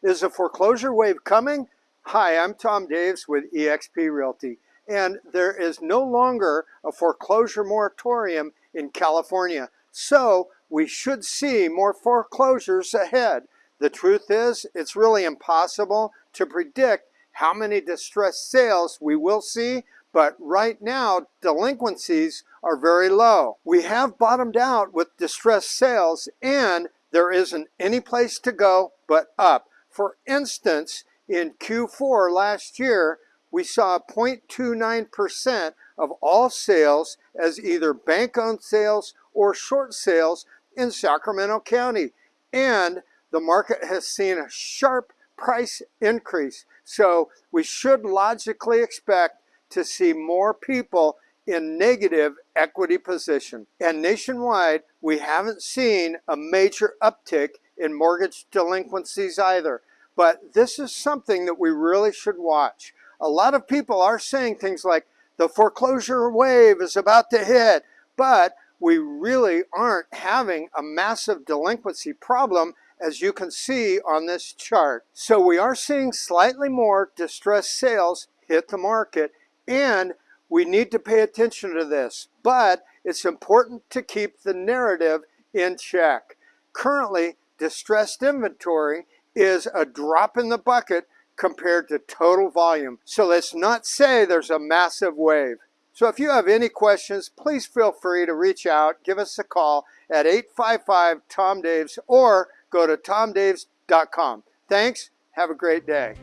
Is a foreclosure wave coming? Hi, I'm Tom Daves with eXp Realty, and there is no longer a foreclosure moratorium in California. So we should see more foreclosures ahead. The truth is, it's really impossible to predict how many distressed sales we will see, but right now delinquencies are very low. We have bottomed out with distressed sales and there isn't any place to go but up. For instance, in Q4 last year, we saw 0.29% of all sales as either bank-owned sales or short sales in Sacramento County. And the market has seen a sharp price increase. So we should logically expect to see more people in negative equity position. And nationwide, we haven't seen a major uptick in mortgage delinquencies either. But this is something that we really should watch. A lot of people are saying things like, the foreclosure wave is about to hit, but we really aren't having a massive delinquency problem as you can see on this chart. So we are seeing slightly more distressed sales hit the market and we need to pay attention to this. But it's important to keep the narrative in check. Currently, distressed inventory is a drop in the bucket compared to total volume. So let's not say there's a massive wave. So if you have any questions, please feel free to reach out, give us a call at 855-TOM-DAVES or go to tomdaves.com. Thanks, have a great day.